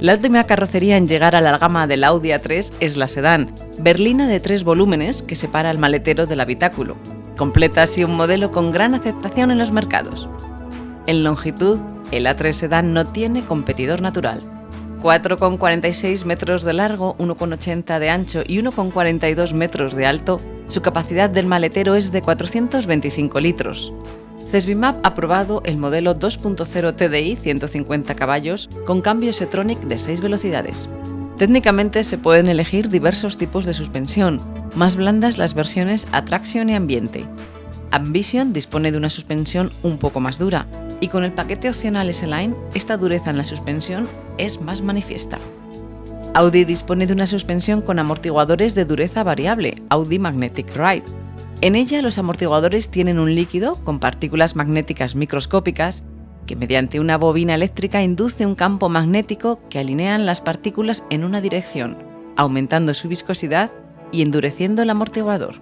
La última carrocería en llegar a la gama del Audi A3 es la sedán, berlina de tres volúmenes que separa el maletero del habitáculo. Completa así un modelo con gran aceptación en los mercados. En longitud, el A3 sedán no tiene competidor natural. 4,46 metros de largo, 1,80 de ancho y 1,42 metros de alto, su capacidad del maletero es de 425 litros. Cesbimap ha probado el modelo 2.0 TDI 150 caballos con cambio S-Tronic de 6 velocidades. Técnicamente se pueden elegir diversos tipos de suspensión, más blandas las versiones Attraction y Ambiente. Ambition dispone de una suspensión un poco más dura, y con el paquete opcional S-Line, esta dureza en la suspensión es más manifiesta. Audi dispone de una suspensión con amortiguadores de dureza variable, Audi Magnetic Ride, en ella los amortiguadores tienen un líquido con partículas magnéticas microscópicas que mediante una bobina eléctrica induce un campo magnético que alinean las partículas en una dirección, aumentando su viscosidad y endureciendo el amortiguador.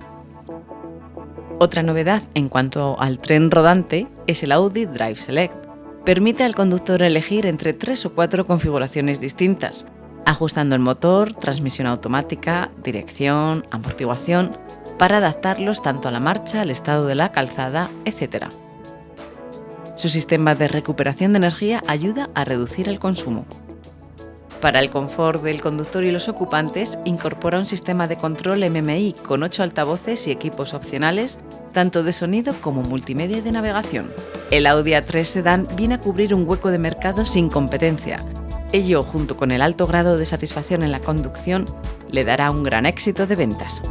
Otra novedad en cuanto al tren rodante es el Audi Drive Select. Permite al conductor elegir entre tres o cuatro configuraciones distintas, ajustando el motor, transmisión automática, dirección, amortiguación para adaptarlos tanto a la marcha, al estado de la calzada, etc. Su sistema de recuperación de energía ayuda a reducir el consumo. Para el confort del conductor y los ocupantes, incorpora un sistema de control MMI con 8 altavoces y equipos opcionales, tanto de sonido como multimedia de navegación. El Audi A3 Sedan viene a cubrir un hueco de mercado sin competencia. Ello, junto con el alto grado de satisfacción en la conducción, le dará un gran éxito de ventas.